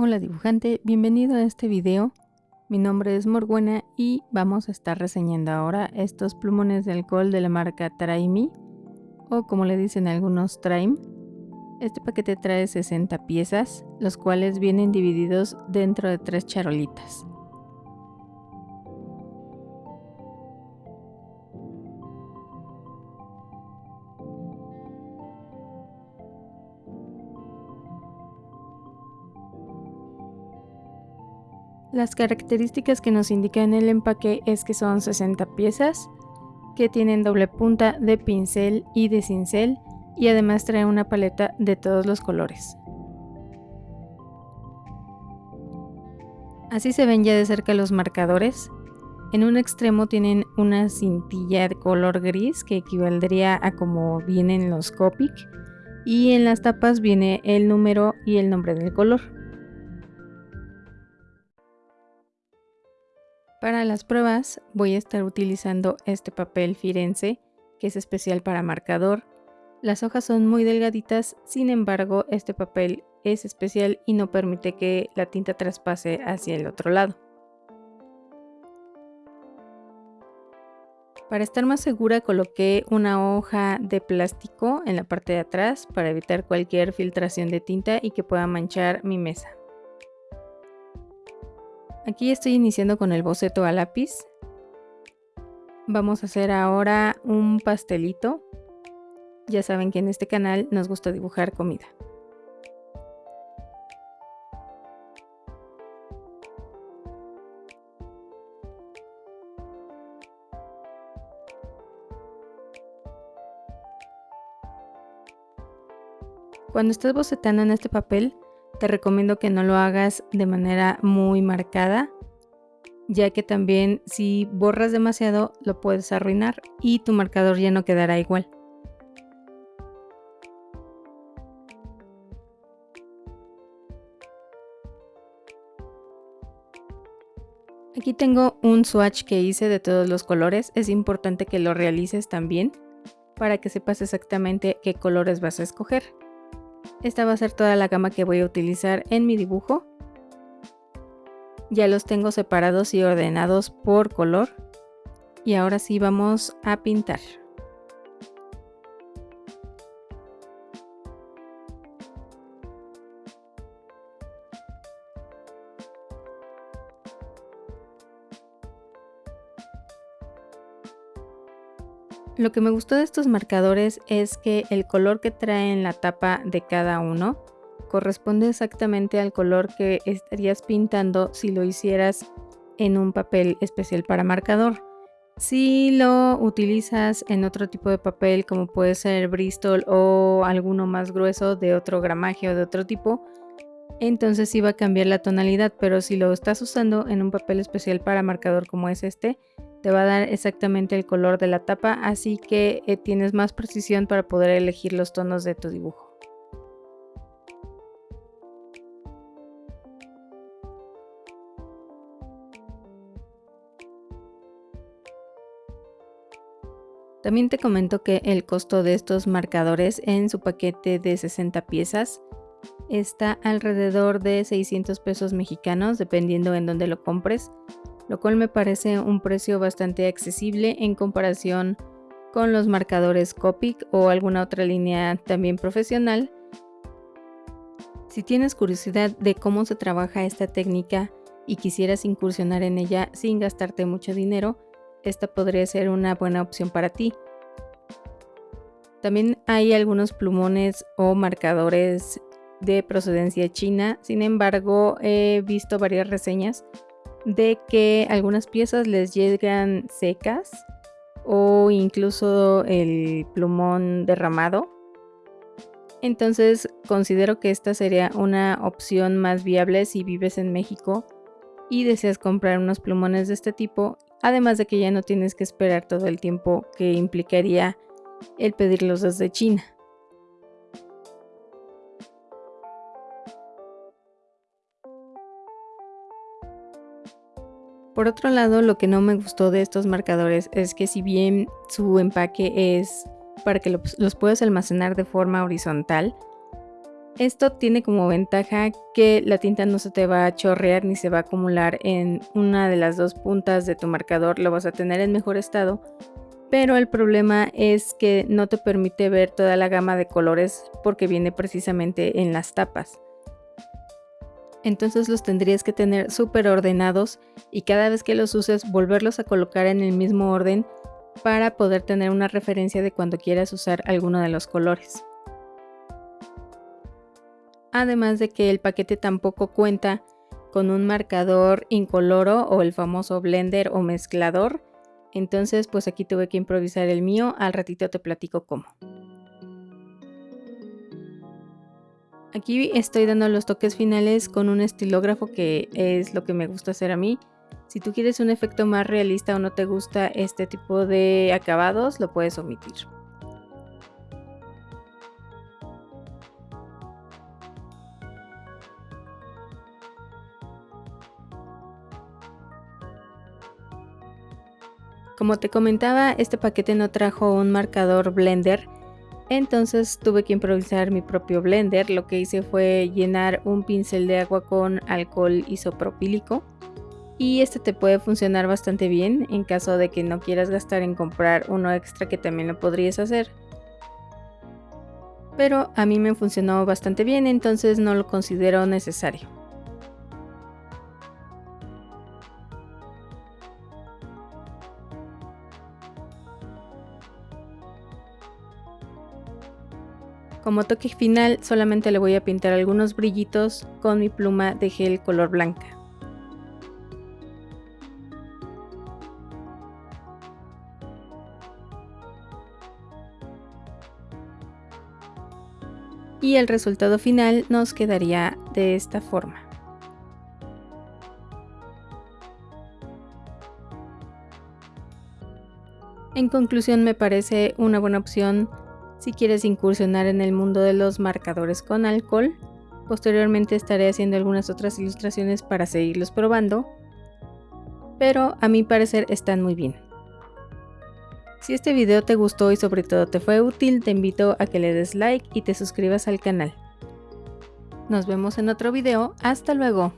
Hola dibujante, bienvenido a este video. Mi nombre es Morguena y vamos a estar reseñando ahora estos plumones de alcohol de la marca Traimi o como le dicen algunos Traim. Este paquete trae 60 piezas, los cuales vienen divididos dentro de tres charolitas. Las características que nos indica el empaque es que son 60 piezas, que tienen doble punta de pincel y de cincel y además trae una paleta de todos los colores. Así se ven ya de cerca los marcadores. En un extremo tienen una cintilla de color gris que equivaldría a como vienen los Copic y en las tapas viene el número y el nombre del color. Para las pruebas voy a estar utilizando este papel Firenze, que es especial para marcador. Las hojas son muy delgaditas, sin embargo este papel es especial y no permite que la tinta traspase hacia el otro lado. Para estar más segura coloqué una hoja de plástico en la parte de atrás para evitar cualquier filtración de tinta y que pueda manchar mi mesa. Aquí estoy iniciando con el boceto a lápiz. Vamos a hacer ahora un pastelito. Ya saben que en este canal nos gusta dibujar comida. Cuando estés bocetando en este papel, te recomiendo que no lo hagas de manera muy marcada, ya que también si borras demasiado lo puedes arruinar y tu marcador ya no quedará igual. Aquí tengo un swatch que hice de todos los colores, es importante que lo realices también para que sepas exactamente qué colores vas a escoger. Esta va a ser toda la gama que voy a utilizar en mi dibujo. Ya los tengo separados y ordenados por color. Y ahora sí vamos a pintar. Lo que me gustó de estos marcadores es que el color que trae en la tapa de cada uno corresponde exactamente al color que estarías pintando si lo hicieras en un papel especial para marcador. Si lo utilizas en otro tipo de papel como puede ser Bristol o alguno más grueso de otro gramaje o de otro tipo, entonces sí va a cambiar la tonalidad, pero si lo estás usando en un papel especial para marcador como es este, te va a dar exactamente el color de la tapa, así que eh, tienes más precisión para poder elegir los tonos de tu dibujo. También te comento que el costo de estos marcadores en su paquete de 60 piezas está alrededor de 600 pesos mexicanos dependiendo en dónde lo compres lo cual me parece un precio bastante accesible en comparación con los marcadores Copic o alguna otra línea también profesional. Si tienes curiosidad de cómo se trabaja esta técnica y quisieras incursionar en ella sin gastarte mucho dinero, esta podría ser una buena opción para ti. También hay algunos plumones o marcadores de procedencia china, sin embargo he visto varias reseñas de que algunas piezas les llegan secas o incluso el plumón derramado. Entonces considero que esta sería una opción más viable si vives en México y deseas comprar unos plumones de este tipo, además de que ya no tienes que esperar todo el tiempo que implicaría el pedirlos desde China. Por otro lado, lo que no me gustó de estos marcadores es que si bien su empaque es para que los puedas almacenar de forma horizontal, Esto tiene como ventaja que la tinta no se te va a chorrear ni se va a acumular en una de las dos puntas de tu marcador, lo vas a tener en mejor estado, pero el problema es que no te permite ver toda la gama de colores porque viene precisamente en las tapas. Entonces los tendrías que tener súper ordenados y cada vez que los uses volverlos a colocar en el mismo orden para poder tener una referencia de cuando quieras usar alguno de los colores además de que el paquete tampoco cuenta con un marcador incoloro o el famoso blender o mezclador. Entonces pues aquí tuve que improvisar el mío, al ratito te platico cómo. Aquí estoy dando los toques finales con un estilógrafo que es lo que me gusta hacer a mí. Si tú quieres un efecto más realista o no te gusta este tipo de acabados, lo puedes omitir. Como te comentaba, este paquete no trajo un marcador blender, entonces tuve que improvisar mi propio blender. Lo que hice fue llenar un pincel de agua con alcohol isopropílico y este te puede funcionar bastante bien en caso de que no quieras gastar en comprar uno extra que también lo podrías hacer. Pero a mí me funcionó bastante bien, entonces no lo considero necesario. Como toque final solamente le voy a pintar algunos brillitos con mi pluma de gel color blanca. Y el resultado final nos quedaría de esta forma. En conclusión me parece una buena opción si quieres incursionar en el mundo de los marcadores con alcohol. Posteriormente estaré haciendo algunas otras ilustraciones para seguirlos probando, pero a mi parecer están muy bien. Si este video te gustó y sobre todo te fue útil, te invito a que le des like y te suscribas al canal. Nos vemos en otro video, hasta luego.